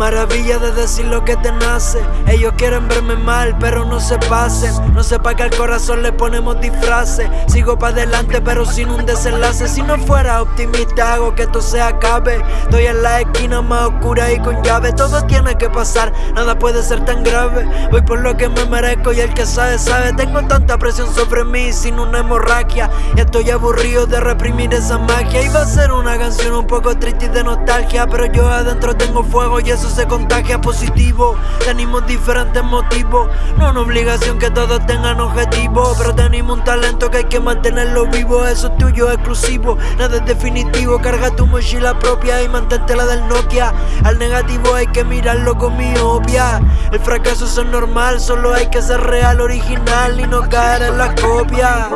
puedes decir lo que te nace. Ellos quieren verme mal, pero no se pasen. No sepa que al corazón le ponemos disfraces. Sigo para adelante, pero sin un desenlace. Si no fuera optimista, hago que esto se acabe. Estoy en la esquina más oscura y con llave. Todo tiene que pasar, nada puede ser tan grave. Voy por lo que me merezco y el que sabe, sabe. Tengo tanta presión sobre mí sin una hemorragia. Y estoy aburrido de reprimir esa magia. Iba a ser una canción un poco triste y de nostalgia. Pero yo adentro tengo fuego y eso se contagia positivo. Tenemos diferentes motivos. No una obligación que todos tengan objetivo. Pero tenemos un talento que hay que mantenerlo vivo. Eso es tuyo, exclusivo. Nada es definitivo. Carga tu mochila propia y mantente la del Nokia. Al negativo hay que mirarlo con mi obvia. El fracaso es normal, solo hay que ser real, original y no caer en la copia.